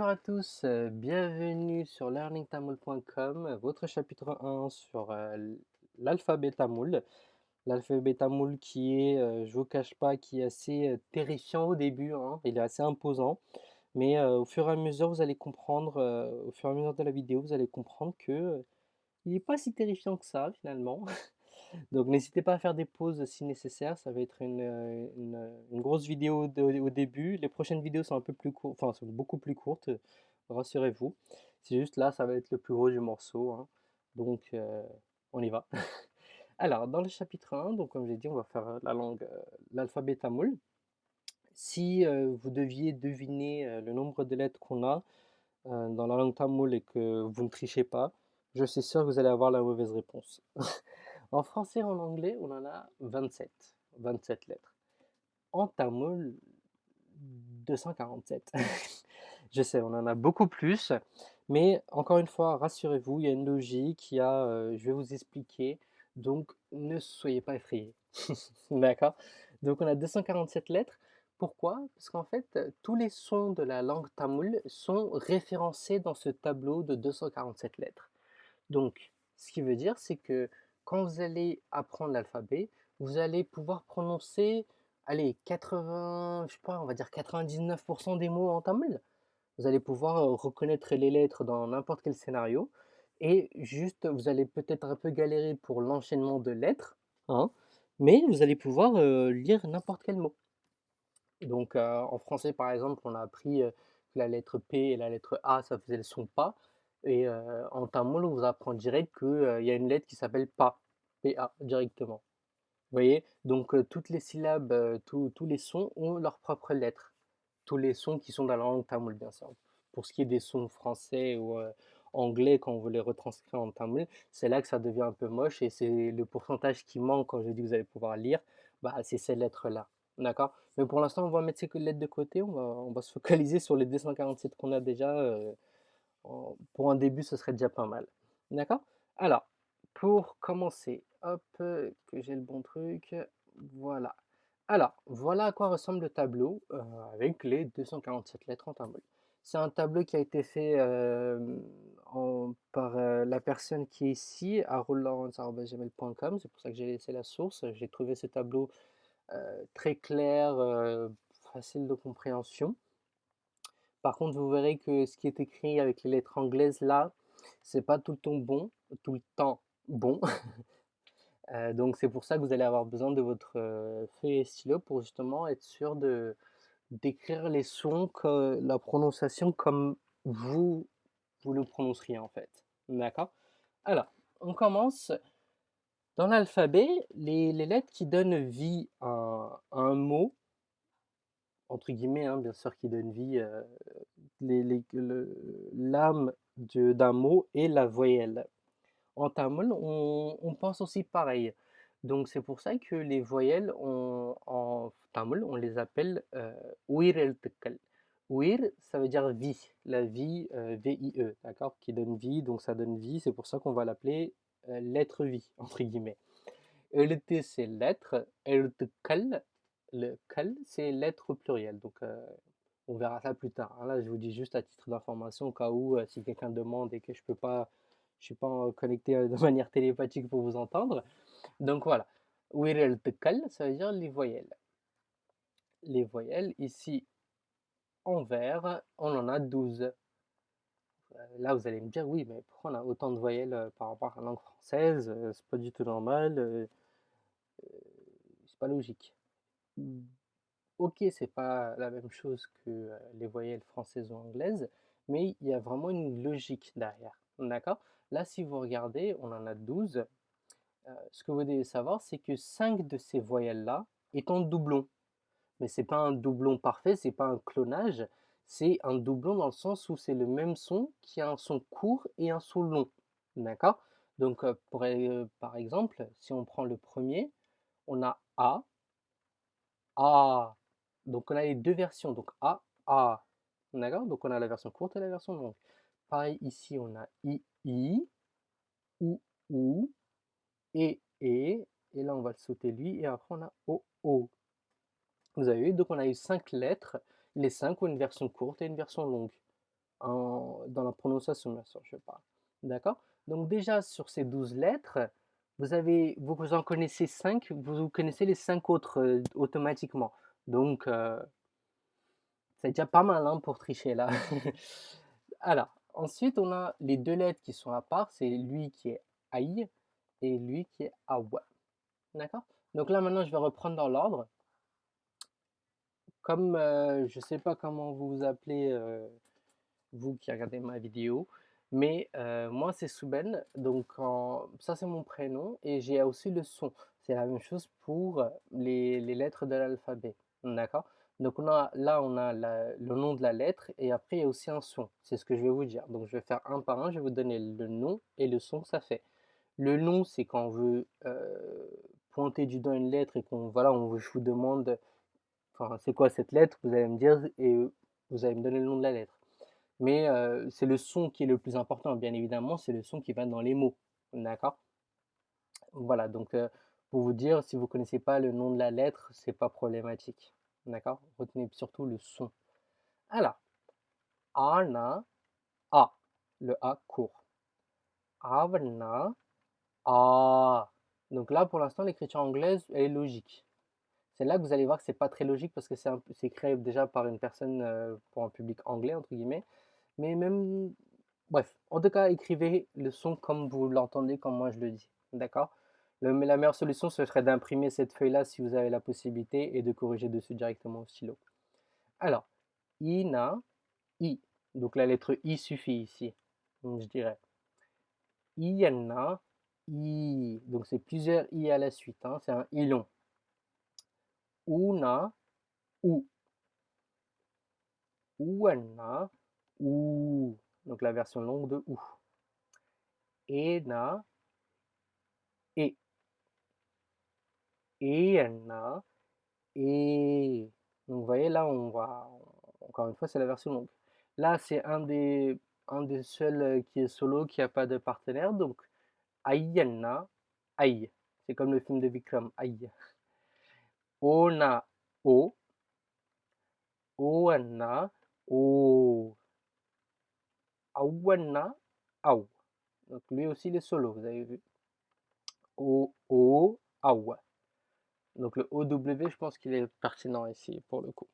Bonjour à tous, euh, bienvenue sur learningtamoul.com, votre chapitre 1 sur euh, l'alphabet tamoul. L'alphabet tamoul qui est, euh, je vous cache pas, qui est assez terrifiant au début, hein, il est assez imposant, mais au fur et à mesure vous allez comprendre, au fur et à mesure de la vidéo, vous allez comprendre que il n'est pas si terrifiant que ça finalement. Donc n'hésitez pas à faire des pauses si nécessaire, ça va être une, euh, grosse vidéo au début. Les prochaines vidéos sont un peu plus courtes, enfin beaucoup plus courtes, rassurez-vous. C'est juste là, ça va être le plus gros du morceau. Hein. Donc euh, on y va. Alors, dans le chapitre 1, donc comme j'ai dit, on va faire la langue, euh, l'alphabet tamoul. Si vous deviez deviner le nombre de lettres qu'on a dans la langue tamoul et que vous ne trichez pas, je suis sûr que vous allez avoir la mauvaise réponse. En français et en anglais, on en a 27, 27 lettres. En tamoul, 247. Je sais, on en a beaucoup plus, mais encore une fois, rassurez-vous, il y a une logique, y a, euh, je vais vous expliquer, donc ne soyez pas effrayés. D'accord? Donc on a 247 lettres. Pourquoi? Parce qu'en fait, tous les sons de la langue tamoul sont référencés dans ce tableau de 247 lettres. Donc, ce qui veut dire, c'est que quand vous allez apprendre l'alphabet, vous allez pouvoir prononcer, allez, 80, je sais pas, on va dire 99% des mots en tamoul. Vous allez pouvoir euh, reconnaître les lettres dans n'importe quel scénario. Et juste, vous allez peut-être un peu galérer pour l'enchaînement de lettres, hein, mais vous allez pouvoir euh, lire n'importe quel mot. Donc euh, en français, par exemple, on a appris que la lettre P et la lettre A, ça faisait le son pas. Et en tamoul, on vous apprend direct qu'il y a une lettre qui s'appelle PA, Directement. Vous voyez? Donc toutes les syllabes, tous les sons ont leur propre lettre. Tous les sons qui sont dans la langue tamoul, bien sûr. Pour ce qui est des sons français ou anglais, quand on veut les retranscrire en tamoul, c'est là que ça devient un peu moche et c'est le pourcentage qui manque quand je dis que vous allez pouvoir lire, bah, c'est ces lettres-là. D'accord? Mais pour l'instant, on va mettre ces lettres de côté, on va, on va se focaliser sur les 247 qu'on a déjà pour un début, ce serait déjà pas mal. D'accord? Alors, pour commencer, hop, que j'ai le bon truc, voilà. Alors, voilà à quoi ressemble le tableau euh, avec les 247 lettres en tamoul. C'est un tableau qui a été fait euh, par euh, la personne qui est ici, à rollawrence.gmail.com, c'est pour ça que j'ai laissé la source. J'ai trouvé ce tableau très clair, facile de compréhension. Par contre, vous verrez que ce qui est écrit avec les lettres anglaises là, c'est pas tout le temps bon, tout le temps bon. Euh, donc c'est pour ça que vous allez avoir besoin de votre euh, et stylo pour justement être sûr de d'écrire les sons, la prononciation comme vous vous le prononceriez en fait. D'accord? Alors, on commence. Dans l'alphabet, les, lettres qui donnent vie à un mot entre guillemets, hein, bien sûr, qui donne vie, euh, l'âme d'un mot et la voyelle. En tamoul, on, pense aussi pareil. Donc c'est pour ça que les voyelles en tamoul, on les appelle euh, wir el Wir, ça veut dire vie, la vie, euh, V-I-E, d'accord, qui donne vie, donc ça donne vie, c'est pour ça qu'on va l'appeler euh, lettre vie, entre guillemets. T, c'est lettre, kal, le kal, c'est lettre plurielle. Donc, euh, on verra ça plus tard. Hein. Là, je vous dis juste à titre d'information, au cas où, euh, si quelqu'un demande et que je peux pas, je suis pas connecté euh, de manière télépathique pour vous entendre. Donc voilà. Wirel kal, ça veut dire les voyelles. Les voyelles, ici, en vert, on en a 12. Là, vous allez me dire, oui, mais pourquoi on a autant de voyelles par rapport à la langue française? C'est pas du tout normal. c'est pas logique. OK, c'est pas la même chose que, les voyelles françaises ou anglaises, mais il y a vraiment une logique derrière, d'accord? Là, si vous regardez, on en a 12. ce que vous devez savoir, c'est que 5 de ces voyelles-là est en doublon. Mais c'est pas un doublon parfait, c'est pas un clonage, c'est un doublon dans le sens où c'est le même son qui a un son court et un son long, d'accord? Donc, pour, par exemple, si on prend le premier, on a A a. Donc on a les deux versions, donc A, A. D'accord? Donc on a la version courte et la version longue. Pareil, ici on a I, I, OU, OU, E, E, et là on va le sauter lui, et après on a O, O. Vous avez vu, donc on a eu cinq lettres, les cinq ont une version courte et une version longue. dans la prononciation, bien sûr, je parle. D'accord? Donc déjà, sur ces 12 lettres, vous, avez, vous, en connaissez 5, vous, connaissez les 5 autres euh, automatiquement. Donc, euh, c'est déjà pas mal hein, pour tricher là. Alors, ensuite, on a les deux lettres qui sont à part. C'est lui qui est aïe et lui qui est awa. D'accord? Donc là, maintenant, je vais reprendre dans l'ordre. Comme euh, je ne sais pas comment vous vous appelez, euh, vous qui regardez ma vidéo, mais euh, moi, c'est Souben. Donc, ça, c'est mon prénom et j'ai aussi le son. C'est la même chose pour les, les lettres de l'alphabet. D'accord? Donc on a, là, on a le nom de la lettre et après il y a aussi un son. C'est ce que je vais vous dire. Donc je vais faire un par un, je vais vous donner le nom et le son que ça fait. Le nom, c'est quand on veut euh, pointer du doigt une lettre et qu'on voilà, on, je vous demande, c'est quoi cette lettre, vous allez me dire et vous allez me donner le nom de la lettre. Mais euh, c'est le son qui est le plus important, bien évidemment, c'est le son qui va dans les mots. D'accord? Voilà, donc euh, pour vous dire, si vous ne connaissez pas le nom de la lettre, c'est pas problématique. D'accord? Retenez surtout le son. Alors, ana, a, le a court. Avna, a. Donc là, pour l'instant, l'écriture anglaise est logique. C'est là que vous allez voir que c'est pas très logique parce que c'est créé déjà par une personne euh, pour un public anglais, entre guillemets. Mais même, bref, en tout cas, écrivez le son comme vous l'entendez, comme moi je le dis. D'accord? La meilleure solution, ce serait d'imprimer cette feuille-là si vous avez la possibilité et de corriger dessus directement au stylo. Alors, ina, i. Donc la lettre i suffit ici. Je dirais iana, i. Donc c'est plusieurs i à la suite. Hein. C'est un i long. Una, ou. Uana, ou. Donc la version longue de ou. Ena, et et a et donc vous voyez là on va encore une fois c'est la version longue. Là c'est un des un des seuls euh, qui est solo qui a pas de partenaire. Donc Aïana Aïe. C'est comme le film de Vikram Aïe. Ona O. Oana O. Awana Au. Donc lui aussi il est solo vous avez vu. O O Au donc le OW, je pense qu'il est pertinent ici pour le coup.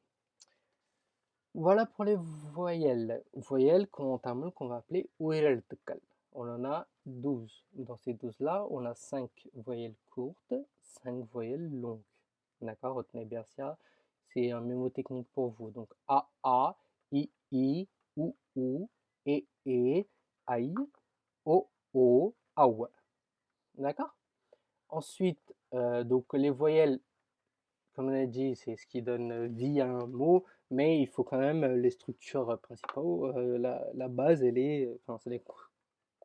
Voilà pour les voyelles. Voyelles qu'on qu'on va appeler uireltukal. On en a 12. Dans ces 12-là, on a 5 voyelles courtes, 5 voyelles longues. D'accord? Retenez bien ça. C'est un mémotechnique pour vous. Donc A, A, I, I, OU, OU, E, E, AI, O, O, AOU. D'accord? Ensuite, euh, donc les voyelles, comme on a dit, c'est ce qui donne vie à un mot, mais il faut quand même les structures principales. Euh, la, base, elle est, enfin, c'est les,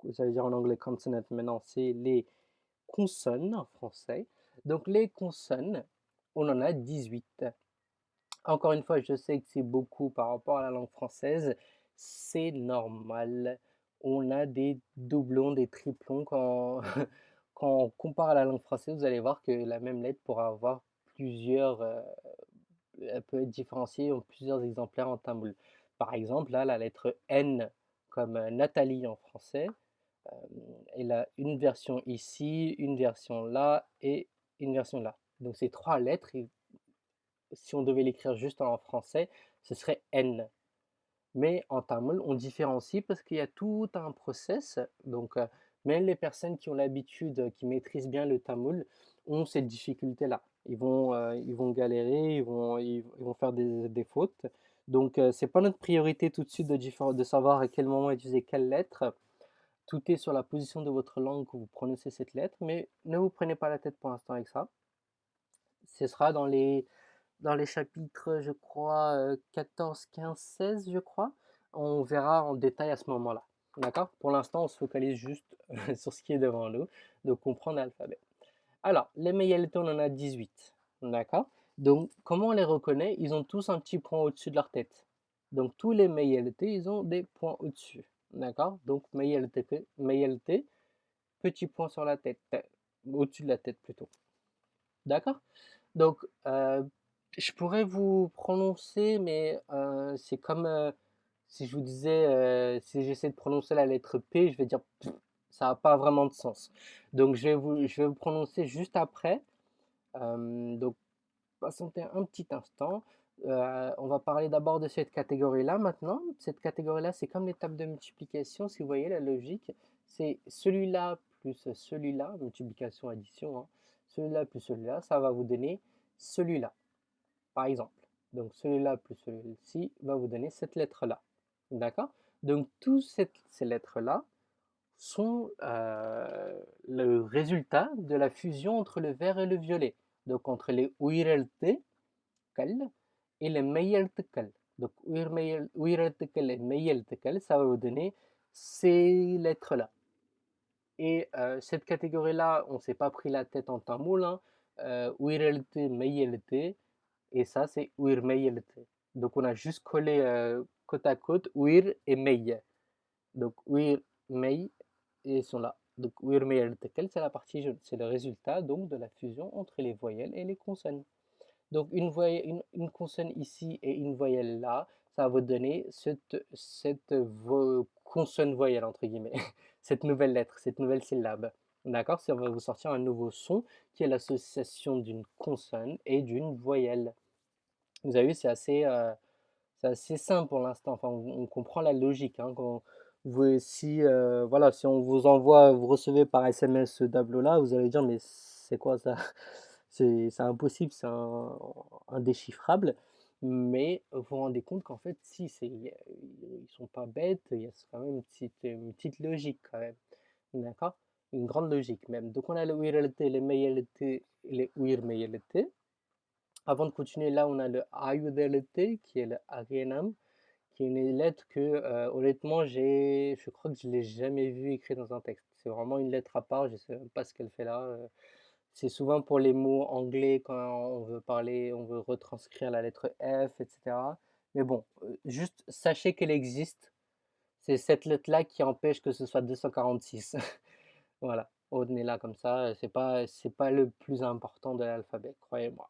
j'allais dire en anglais consonant, mais non, c'est les consonnes en français. Donc les consonnes, on en a 18. Encore une fois, je sais que c'est beaucoup par rapport à la langue française, c'est normal. On a des doublons, des triplons quand quand on compare à la langue française, vous allez voir que la même lettre pourra avoir plusieurs, euh, elle peut être différenciée en plusieurs exemplaires en tamoul. Par exemple, là, la lettre N comme euh, Nathalie en français, euh, elle a une version ici, une version là et une version là. Donc ces trois lettres, si on devait l'écrire juste en français, ce serait N. Mais en tamoul, on différencie parce qu'il y a tout un process. Donc même les personnes qui ont l'habitude, qui maîtrisent bien le tamoul, ont cette difficulté-là. Ils vont, euh, ils vont galérer, ils vont, ils, vont faire des, des fautes. Donc, euh, c'est pas notre priorité tout de suite de, de savoir à quel moment utiliser quelle lettre. Tout est sur la position de votre langue que vous prononcez cette lettre, mais ne vous prenez pas la tête pour l'instant avec ça. Ce sera dans les, dans les chapitres, je crois, 14, 15, 16, je crois. On verra en détail à ce moment-là. D'accord? Pour l'instant, on se focalise juste sur ce qui est devant nous, de comprendre l'alphabet. Alors, les Meyelté, on en a 18. D'accord? Donc, comment on les reconnaît? Ils ont tous un petit point au-dessus de leur tête. Donc, tous les Meyelté, ils ont des points au-dessus. D'accord? Donc, Meyelté, petit point sur la tête, au-dessus de la tête plutôt. D'accord? Donc, euh, je pourrais vous prononcer, mais euh, c'est comme... Euh, si je vous disais, euh, si j'essaie de prononcer la lettre P, je vais dire ça n'a pas vraiment de sens. Donc je vais vous, je prononcer juste après. Euh, donc patientez un petit instant. Euh, on va parler d'abord de cette catégorie-là maintenant. Cette catégorie-là, c'est comme l'étape de multiplication. Si vous voyez la logique, c'est celui-là plus celui-là, multiplication, addition. Hein. Celui-là plus celui-là, ça va vous donner celui-là, par exemple. Donc celui-là plus celui-ci va vous donner cette lettre-là. D'accord? Donc toutes ces lettres-là sont euh, le résultat de la fusion entre le vert et le violet. Donc entre les kal et les kal. Donc kal et kal, ça va vous donner ces lettres-là. Et euh, cette catégorie-là, on ne s'est pas pris la tête en tamoul. Hein. Euh, et ça c'est uirmeyelte. Donc on a juste collé euh, côte à côte uir et mey. Donc uir, mey, ils sont là. Donc uirmeyelte, c'est la partie. C'est le résultat donc de la fusion entre les voyelles et les consonnes. Donc une, voyelle, une, consonne ici et une voyelle là, ça va vous donner cette, cette consonne voyelle entre guillemets, cette nouvelle lettre, cette nouvelle syllabe. D'accord? Ça va vous sortir un nouveau son qui est l'association d'une consonne et d'une voyelle. Vous avez vu, c'est assez, euh, assez simple pour l'instant. Enfin, on, comprend la logique. Hein, quand vous, si, euh, voilà, si on vous envoie, vous recevez par SMS ce tableau-là, vous allez dire, mais c'est quoi ça? C'est impossible, c'est indéchiffrable. Mais vous vous rendez compte qu'en fait, si, ils sont pas bêtes, il y a quand même une petite, une petite logique quand même. D'accord? Une grande logique même. Donc on a le les les. Avant de continuer, là, on a le ayudelete, qui est le agenam, qui est une lettre que, euh, honnêtement, je crois que je ne l'ai jamais vu écrit dans un texte. C'est vraiment une lettre à part, je ne sais même pas ce qu'elle fait là. Euh. C'est souvent pour les mots anglais quand on veut parler, on veut retranscrire la lettre F, etc. Mais bon, euh, juste sachez qu'elle existe. C'est cette lettre-là qui empêche que ce soit 246. voilà, retenez-la comme ça. C'est pas, pas le plus important de l'alphabet, croyez-moi.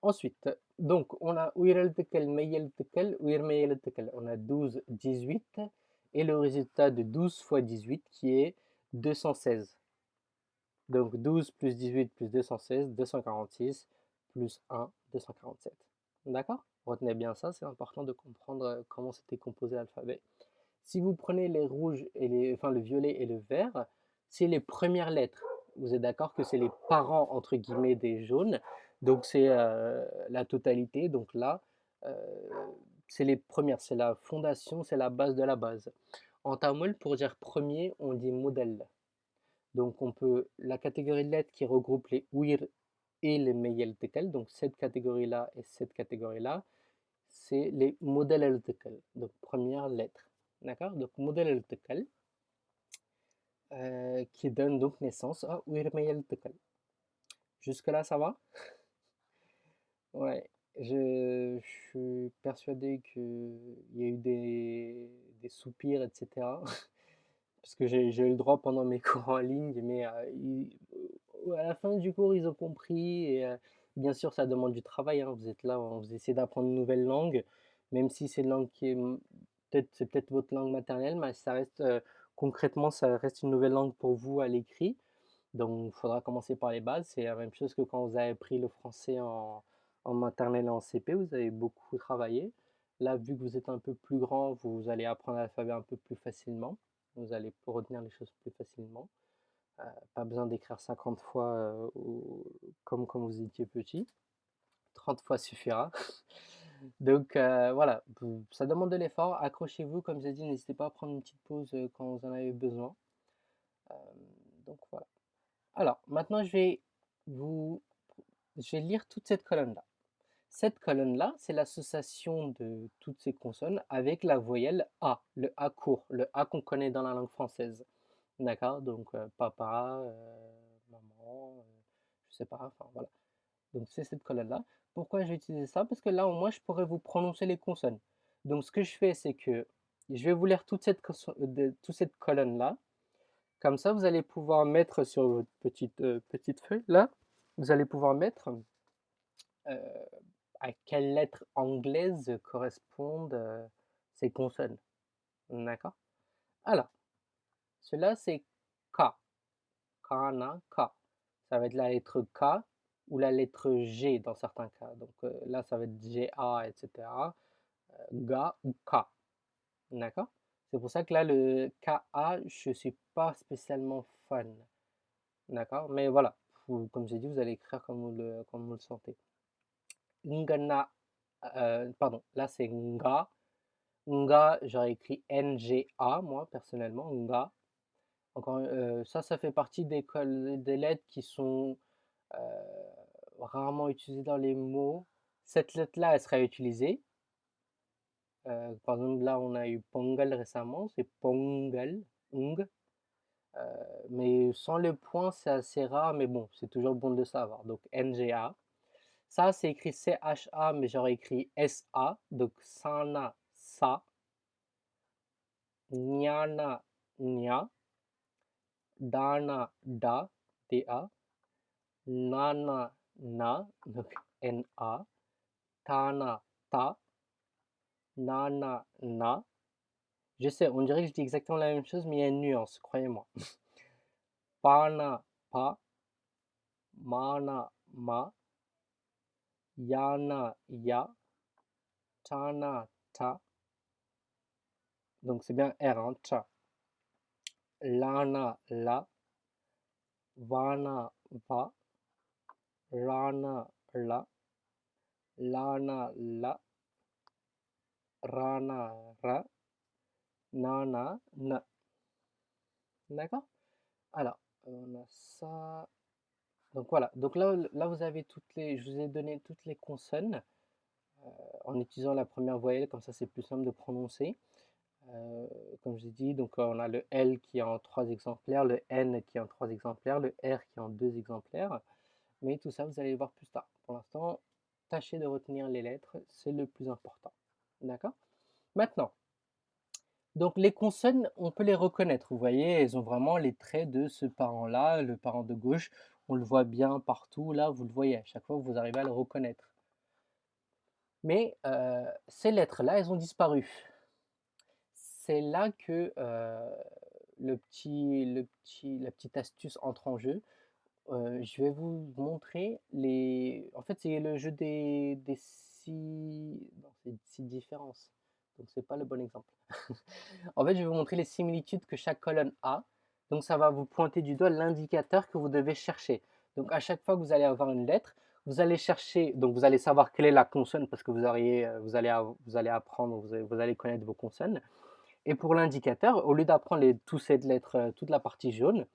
Ensuite, donc on a Uireltekel, Meyeltekel, Uirmeyeltekel. On a 12, 18 et le résultat de 12 fois 18 qui est 216. Donc 12 plus 18 plus 216, 246 plus 1, 247. D'accord? Retenez bien ça, c'est important de comprendre euh, comment c'était composé l'alphabet. Si vous prenez les rouges, et les, enfin le violet et le vert, c'est les premières lettres. Vous êtes d'accord que c'est les parents, entre guillemets, des jaunes? Donc c'est la totalité. Donc là, c'est les premières, c'est la fondation, c'est la base de la base. En tamoul, pour dire premier, on dit modèle. Donc on peut, la catégorie de lettres qui regroupe les ouir et les meyel tekel, donc cette catégorie-là et cette catégorie-là, c'est les modèles el tekel, donc première lettre. D'accord? Donc modèle el tekel, qui donne donc naissance à ouir meyel tekel. Jusque là, ça va? Ouais, je, suis persuadé qu'il y a eu des, soupirs, etc. Parce que j'ai eu le droit pendant mes cours en ligne, mais euh, à la fin du cours, ils ont compris. Et euh, bien sûr, ça demande du travail. hein. Vous êtes là, vous essayez d'apprendre une nouvelle langue, même si c'est langue qui peut-être c'est peut-être votre langue maternelle, mais ça reste euh, concrètement, ça reste une nouvelle langue pour vous à l'écrit. Donc, il faudra commencer par les bases. C'est la même chose que quand vous avez appris le français en, en maternelle et en CP, vous avez beaucoup travaillé. Là, vu que vous êtes un peu plus grand, vous allez apprendre l'alphabet un peu plus facilement. Vous allez retenir les choses plus facilement. Euh, pas besoin d'écrire 50 fois euh, comme quand vous étiez petit. 30 fois suffira. Donc euh, voilà, ça demande de l'effort. Accrochez-vous, comme j'ai dit, n'hésitez pas à prendre une petite pause quand vous en avez besoin. donc voilà. Alors, maintenant, je vais vous je vais lire toute cette colonne-là. Cette colonne-là, c'est l'association de toutes ces consonnes avec la voyelle A, le A court, le A qu'on connaît dans la langue française. D'accord? Donc euh, papa, euh, maman, euh, je sais pas, enfin voilà. Donc c'est cette colonne-là. Pourquoi j'ai utilisé ça? Parce que là, au moins, je pourrais vous prononcer les consonnes. Donc ce que je fais, c'est que je vais vous lire toute cette, toute cette colonne-là. Comme ça, vous allez pouvoir mettre sur votre petite, petite feuille, là, vous allez pouvoir mettre à quelle lettre anglaise correspondent c'est consonne. D'accord? Alors, cela c'est K. Kana, K. Ça va être la lettre K ou la lettre G dans certains cas. Donc euh, là, ça va être GA, etc. Euh, ga ou K. D'accord? C'est pour ça que là, le KA, je ne suis pas spécialement fan. D'accord? Mais voilà, comme j'ai dit, vous allez écrire comme vous le, comme vous le sentez. Ngana, euh, pardon, là c'est Nga. Nga, j'aurais écrit NGA, moi personnellement, Nga. Encore, ça, ça fait partie des, lettres qui sont rarement utilisées dans les mots. Cette lettre-là, elle sera utilisée. par exemple, là, on a eu Pongal récemment, c'est Pongal, Ung. mais sans le point, c'est assez rare, mais bon, c'est toujours bon de savoir. Donc, NGA. Ça, c'est écrit CHA, mais j'aurais écrit SA. Donc, Sana, Sa. Nyana, Nya. Dana, Da, D-A. Nana, Na, donc N-A. Tana, Ta. Nana, Na. Je sais, on dirait que je dis exactement la même chose, mais il y a une nuance, croyez-moi. Pana, Pa. Mana, Ma. Yana, Ya. Tana, Ta. Donc c'est bien R, hein. Lana, la. Vana, va. Rana, la. Lana, la. Rana, ra. Nana, na. D'accord? Alors, on a ça. Donc voilà, donc là, vous avez toutes les, je vous ai donné toutes les consonnes euh, en utilisant la première voyelle, comme ça c'est plus simple de prononcer. Euh, comme j'ai dit, donc on a le L qui est en trois exemplaires, le N qui est en trois exemplaires, le R qui est en deux exemplaires. Mais tout ça, vous allez le voir plus tard. Pour l'instant, tâchez de retenir les lettres, c'est le plus important. D'accord? Maintenant, donc les consonnes, on peut les reconnaître. Vous voyez, elles ont vraiment les traits de ce parent-là, le parent de gauche. On le voit bien partout, là, vous le voyez. À chaque fois, vous arrivez à le reconnaître. Mais euh, ces lettres-là, elles ont disparu c'est là que le petit, le petit, la petite astuce entre en jeu. je vais vous montrer les. En fait, c'est le jeu des, des six. six différences. Donc, c'est pas le bon exemple. en fait, je vais vous montrer les similitudes que chaque colonne a. Donc, ça va vous pointer du doigt l'indicateur que vous devez chercher. Donc, à chaque fois que vous allez avoir une lettre, vous allez chercher, donc vous allez savoir quelle est la consonne parce que vous, auriez, vous, allez, vous allez apprendre, vous allez connaître vos consonnes. Et pour l'indicateur, au lieu d'apprendre tous ces lettres, euh, toute la partie jaune,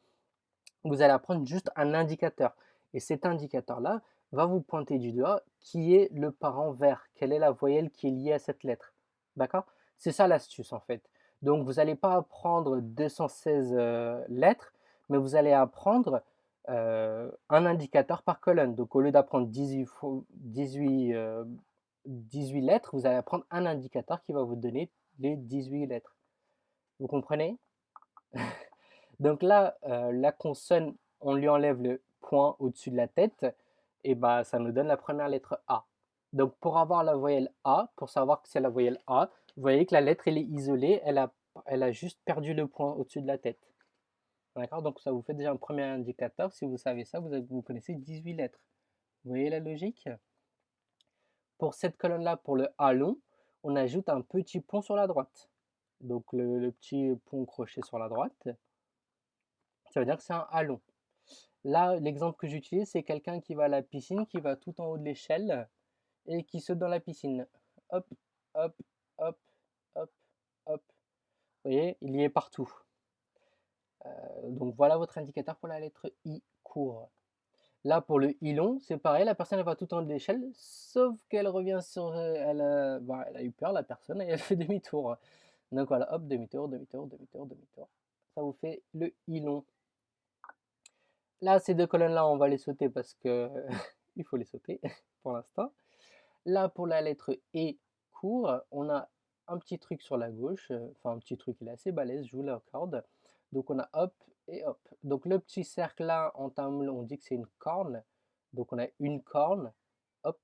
vous allez apprendre juste un indicateur. Et cet indicateur-là va vous pointer du doigt qui est le parent vert, quelle est la voyelle qui est liée à cette lettre. D'accord? C'est ça l'astuce en fait. Donc vous n'allez pas apprendre 216 euh, lettres, mais vous allez apprendre euh, un indicateur par colonne. Donc au lieu d'apprendre 18, 18, 18 lettres, vous allez apprendre un indicateur qui va vous donner les 18 lettres. Vous comprenez? Donc là, euh, la consonne, on lui enlève le point au-dessus de la tête, et bah ça nous donne la première lettre A. Donc pour avoir la voyelle A, pour savoir que c'est la voyelle A, vous voyez que la lettre elle est isolée, elle a, a juste perdu le point au-dessus de la tête. D'accord? Donc ça vous fait déjà un premier indicateur. Si vous savez ça, vous, vous connaissez 18 lettres. Vous voyez la logique? Pour cette colonne-là, pour le A long, on ajoute un petit pont sur la droite. Donc le, petit pont crochet sur la droite, ça veut dire que c'est un halon. Là, l'exemple que j'utilise, c'est quelqu'un qui va à la piscine, qui va tout en haut de l'échelle et qui saute dans la piscine. Hop, hop, hop, hop, hop. Vous voyez, il y est partout. Euh, donc voilà votre indicateur pour la lettre I court. Là, pour le I long, c'est pareil, la personne va tout en haut de l'échelle, sauf qu'elle revient sur... Elle, bah, elle a eu peur, la personne, et elle fait demi-tour. Donc voilà, hop, demi-tour, demi-tour, demi-tour, demi-tour. Ça vous fait le I long. Là, ces deux colonnes-là, on va les sauter parce que il faut les sauter pour l'instant. Là, pour la lettre E on a un petit truc sur la gauche. Enfin, un petit truc, il est assez balèze, je vous l'accorde. Donc on a hop et hop. Donc le petit cercle là, en tamil, on dit que c'est une corne. Donc on a une corne. Hop,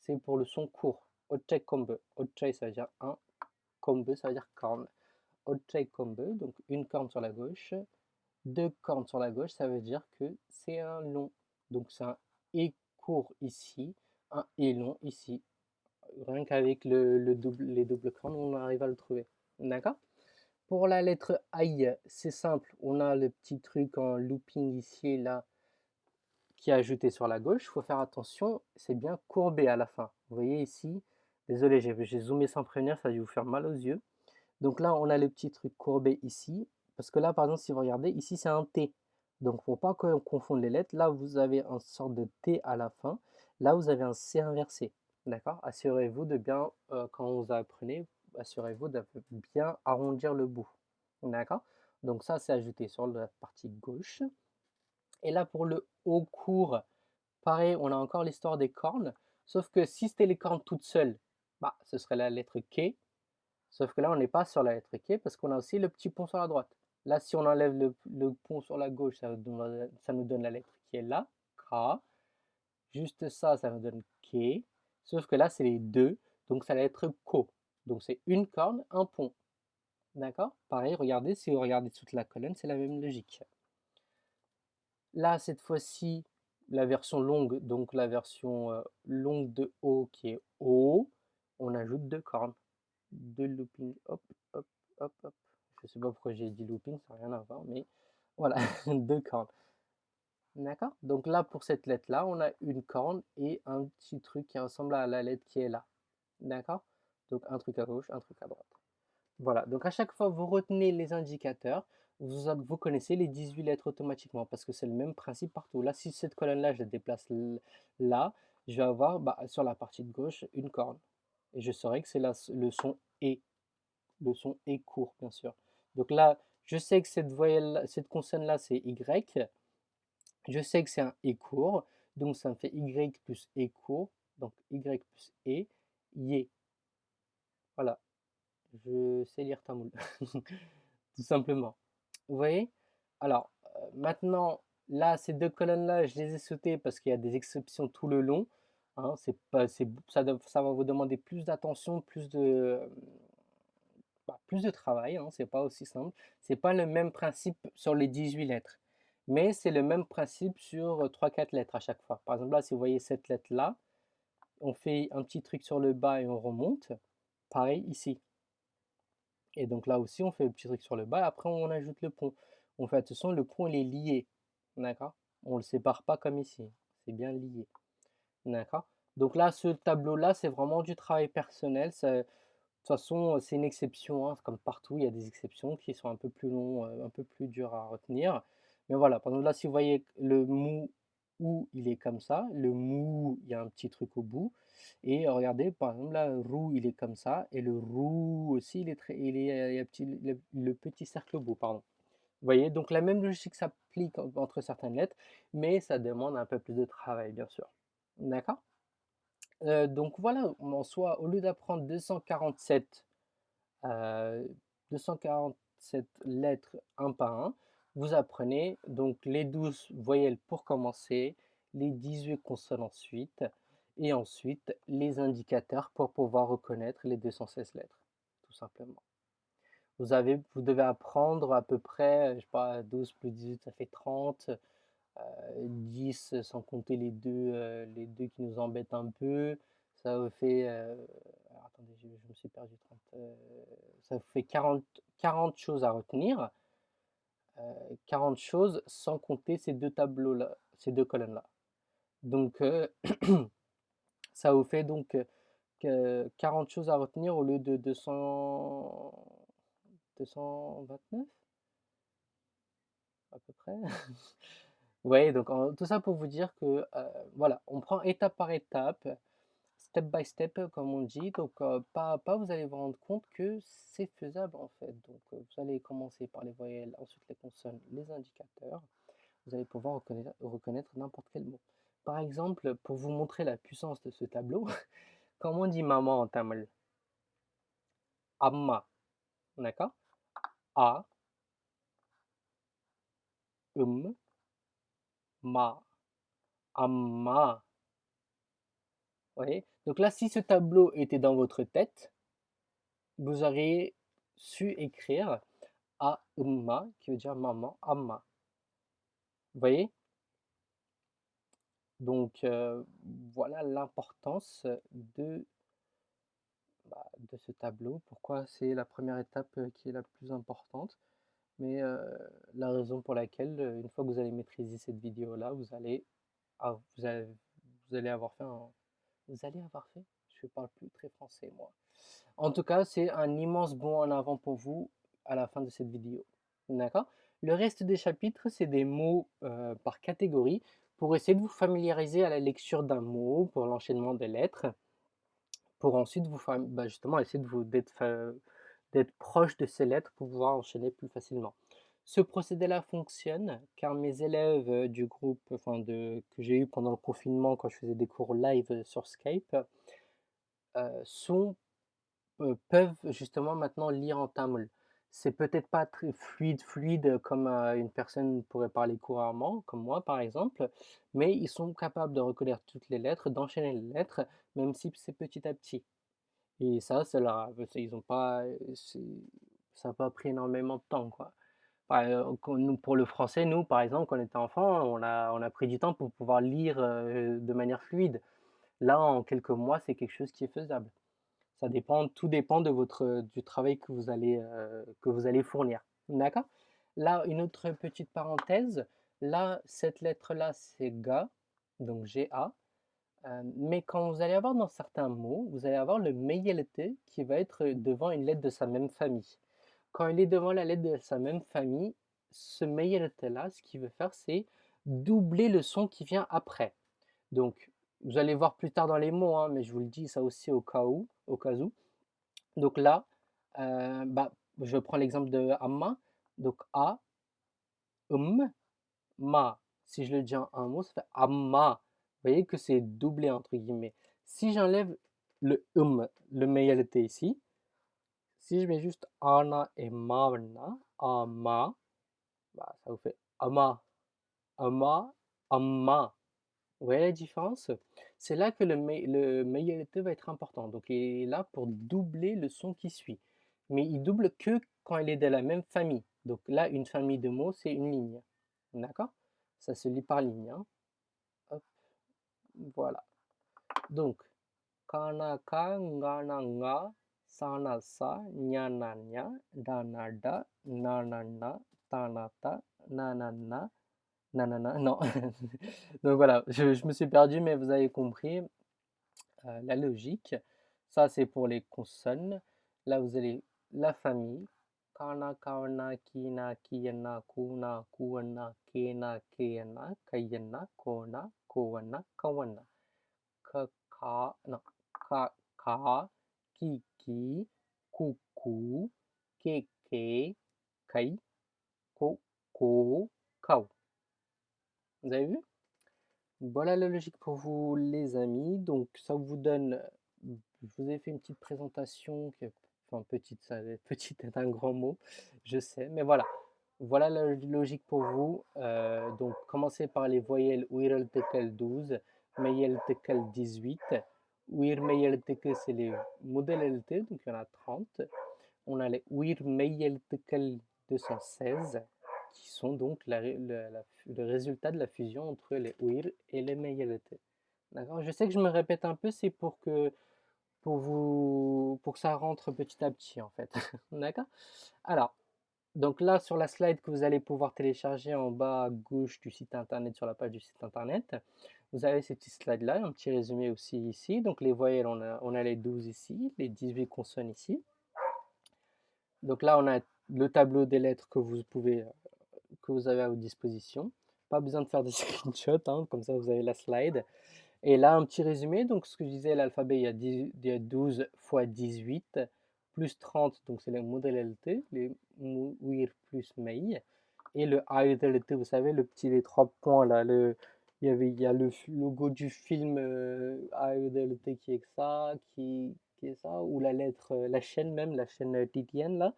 c'est pour le son court. Ochai kombe. Ochai, ça veut dire un kombu, ça veut dire corne. Ochei kombu, donc une corne sur la gauche. Deux cornes sur la gauche, ça veut dire que c'est un long. Donc c'est un et court ici, un et long ici. Rien qu'avec le, double, les doubles cornes, on arrive à le trouver. D'accord? Pour la lettre I, c'est simple. On a le petit truc en looping ici et là qui est ajouté sur la gauche. Il faut faire attention, c'est bien courbé à la fin. Vous voyez ici, désolé, j'ai zoomé sans prévenir, ça va vous faire mal aux yeux. Donc là, on a le petit truc courbé ici. Parce que là, par exemple, si vous regardez, ici, c'est un T. Donc, faut pas confondre les lettres. Là, vous avez une sorte de T à la fin. Là, vous avez un C inversé. D'accord Assurez-vous de bien, euh, quand vous apprenez, assurez-vous de bien arrondir le bout. D'accord Donc ça, c'est ajouté sur la partie gauche. Et là, pour le haut court, pareil, on a encore l'histoire des cornes. Sauf que si c'était les cornes toutes seules, bah, ce serait la lettre K. Sauf que là, on n'est pas sur la lettre K parce qu'on a aussi le petit pont sur la droite. Là, si on enlève le, pont sur la gauche, ça, nous donne la lettre qui est là, K. Juste ça, ça nous donne K. Sauf que là, c'est les deux, donc ça va être Ko. Donc c'est une corne, un pont. D'accord? Pareil, regardez, si vous regardez toute la colonne, c'est la même logique. Là, cette fois-ci, la version longue, donc la version euh, longue de O qui est O, on ajoute deux cornes. Deux looping, hop, hop, hop, hop. Je sais pas pourquoi j'ai dit looping, ça n'a rien à voir, mais voilà, deux cornes. D'accord? Donc là, pour cette lettre-là, on a une corne et un petit truc qui ressemble à la lettre qui est là. D'accord? Donc un truc à gauche, un truc à droite. Voilà, donc à chaque fois, vous retenez les indicateurs, vous, vous connaissez les 18 lettres automatiquement parce que c'est le même principe partout. Là, si cette colonne-là, je la déplace là, je vais avoir bah, sur la partie de gauche une corne. Et je saurai que c'est le son E. Le son E court, bien sûr. Donc là, je sais que cette cette consonne-là, c'est Y. Je sais que c'est un E court. Donc ça me fait Y plus E court. Donc Y plus E, Yé. Voilà. Je sais lire tamoul. Tout simplement. Vous voyez? Alors, euh, maintenant, là, ces deux colonnes-là, je les ai sautées parce qu'il y a des exceptions tout le long. Hein, pas, ça, ça, va vous demander plus d'attention, plus de, bah, plus de travail, hein, c'est pas aussi simple. C'est pas le même principe sur les 18 lettres, mais c'est le même principe sur 3-4 lettres à chaque fois. Par exemple, là, si vous voyez cette lettre-là, on fait un petit truc sur le bas et on remonte. Pareil ici. Et donc là aussi, on fait un petit truc sur le bas, après on ajoute le pont. On fait attention, le pont il est lié. D'accord? On ne le sépare pas comme ici. C'est bien lié. D'accord? Donc là, ce tableau-là, c'est vraiment du travail personnel. de toute façon, c'est une exception. Hein. Comme partout, il y a des exceptions qui sont un peu plus longs, un peu plus durs à retenir. Mais voilà, par exemple, là, si vous voyez le mou ou il est comme ça, le mou, il y a un petit truc au bout. Et regardez, par exemple, là, roux, il est comme ça. Et le roux aussi, il est très, il est, il a petit, le, petit cercle au bout, pardon. Vous voyez, donc la même logique s'applique entre certaines lettres, mais ça demande un peu plus de travail, bien sûr. D'accord? Euh, Donc voilà, en soit, au lieu d'apprendre 247, 247 euh, lettres un par un, vous apprenez. Donc les 12 voyelles pour commencer, les 18 consonnes ensuite, et ensuite les indicateurs pour pouvoir reconnaître les 216 lettres, tout simplement. Vous, avez, vous devez apprendre à peu près, je sais pas, 12 plus 18, ça fait 30, 10 euh, sans compter les deux, euh, les deux qui nous embêtent un peu, ça vous fait, euh, attendez, je, me suis perdu, 30, ça vous fait 40, 40 choses à retenir, 40 choses sans compter ces deux tableaux-là, ces deux colonnes-là. Donc, Ça vous fait donc 40 choses à retenir au lieu de 200... 229 à peu près. Voyez, donc tout ça pour vous dire que voilà, on prend étape par étape, step by step comme on dit, donc pas à pas vous allez vous rendre compte que c'est faisable en fait. Donc vous allez commencer par les voyelles, ensuite les consonnes, les indicateurs, vous allez pouvoir reconnaître n'importe quel mot. Par exemple, pour vous montrer la puissance de ce tableau, comment on dit maman en tamil Amma. D'accord? A. Um. Ma. Amma. Donc là, si ce tableau était dans votre tête, vous aurez su écrire Umma, qui veut dire maman, Amma. Vous voyez? Donc euh, voilà l'importance de, bah, de ce tableau. Pourquoi c'est la première étape euh, qui est la plus importante? Mais euh, la raison pour laquelle, une fois que vous allez maîtriser cette vidéo-là, vous allez, vous vous allez avoir fait un, vous allez avoir fait, je ne parle plus très français moi. En tout cas, c'est un immense bond en avant pour vous à la fin de cette vidéo. D'accord? Le reste des chapitres, c'est des mots par catégorie pour essayer de vous familiariser à la lecture d'un mot, pour l'enchaînement des lettres, pour ensuite vous bah, justement essayer d'être proche de ces lettres pour pouvoir enchaîner plus facilement. Ce procédé-là fonctionne? Car mes élèves du groupe enfin de, que j'ai eu pendant le confinement quand je faisais des cours live sur Skype euh, sont, euh, peuvent justement maintenant lire en tamoul c'est peut-être pas très fluide, fluide comme une personne pourrait parler couramment, comme moi par exemple, mais ils sont capables de reconnaître toutes les lettres, d'enchaîner les lettres, même si c'est petit à petit. Et ça, c'est là, ils ont pas, ça n'a pas pris énormément de temps, quoi. Nous, pour le français, nous, par exemple, quand on était enfant, on a, pris du temps pour pouvoir lire de manière fluide. Là, en quelques mois, c'est quelque chose qui est faisable. Ça dépend, tout dépend de votre, du travail que vous allez, que vous allez fournir. D'accord? Là, une autre petite parenthèse. Là, cette lettre-là, c'est GA, donc GA. Euh, mais quand vous allez avoir dans certains mots, vous allez avoir le meyelte qui va être devant une lettre de sa même famille. Quand il est devant la lettre de sa même famille, ce meyelte-là, ce qu'il veut faire, c'est doubler le son qui vient après. Donc, vous allez voir plus tard dans les mots, hein, mais je vous le dis ça aussi au cas où, au cas où. Donc là, euh, bah, je prends l'exemple de amma. Donc a, um, ma. Si je le dis en un mot, ça fait amma. Vous voyez que c'est doublé entre guillemets. Si j'enlève le um, le mayalité ici, si je mets juste ana et maana, ama, bah, ça vous fait ama, ama, amma. Vous voyez la différence? C'est là que le, le va être important. Donc il est là pour doubler le son qui suit. Mais il double que quand il est de la même famille. Donc là, une famille de mots, c'est une ligne. D'accord? Ça se lit par ligne. Hein. Hop. Voilà. Donc, kana ka, ngana nga, sana sa, nyana nya, dana da, nanana, nanana, non. Donc voilà, je, me suis perdu, mais vous avez compris euh, la logique. Ça, c'est pour les consonnes. Là, vous avez la famille. Kana, kawana, kina, kiyana, kuna, kuwana, kena, keyana, kayana, kona, kowana, kawana. Ka, ka, non. Ka, ka, kiki, kuku, keke, kai, ko, kau. Vous avez vu? Voilà la logique pour vous les amis. Donc ça vous donne, je vous ai fait une petite présentation, enfin petite, ça, petite est un grand mot, je sais, mais voilà. Voilà la logique pour vous. Euh, donc commencez par les voyelles Uirel Tekel 12, Meyel Tekel 18. Uir Meyel Tekel c'est modèles LT, donc il y en a 30. On a les Uir Meyel Tekel 216 qui sont donc le résultat de la fusion entre les OIR et les MeYLT. D'accord? Je sais que je me répète un peu, c'est pour que pour vous pour que ça rentre petit à petit en fait. D'accord? Alors, donc là sur la slide que vous allez pouvoir télécharger en bas à gauche du site internet sur la page du site internet, vous avez ces petits slides là, un petit résumé aussi ici. Donc les voyelles, on a, on a les 12 ici, les 18 consonnes ici. Donc là on a le tableau des lettres que vous pouvez que vous avez à votre disposition. Pas besoin de faire des screenshots, hein, comme ça vous avez la slide. Et là, un petit résumé. Donc, ce que je disais, l'alphabet, il, y a 12 fois 18, plus 30, donc c'est les modalités, les mouir plus mei. Et le AUDLT, vous savez, le petit, les trois points là, le, il y, avait, il y a le logo du film euh, qui est ça, qui, est ça, ou la lettre, la chaîne même, la chaîne titienne là.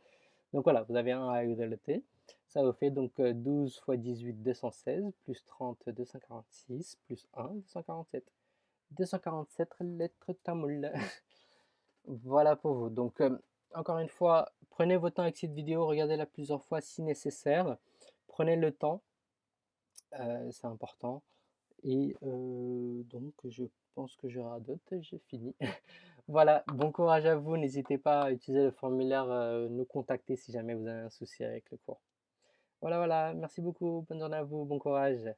Donc voilà, vous avez un AUDLT. Ça vous fait donc 12 fois 18, 216, plus 30, 246, plus 1, 247. 247 lettres tamoul. voilà pour vous. Donc, encore une fois, prenez votre temps avec cette vidéo, regardez-la plusieurs fois si nécessaire. Prenez le temps, c'est important et donc je pense que j'aurai d'autres, j'ai fini. Voilà, bon courage à vous, n'hésitez pas à utiliser le formulaire, nous contacter si jamais vous avez un souci avec le cours. Voilà, voilà, merci beaucoup, bonne journée à vous, bon courage.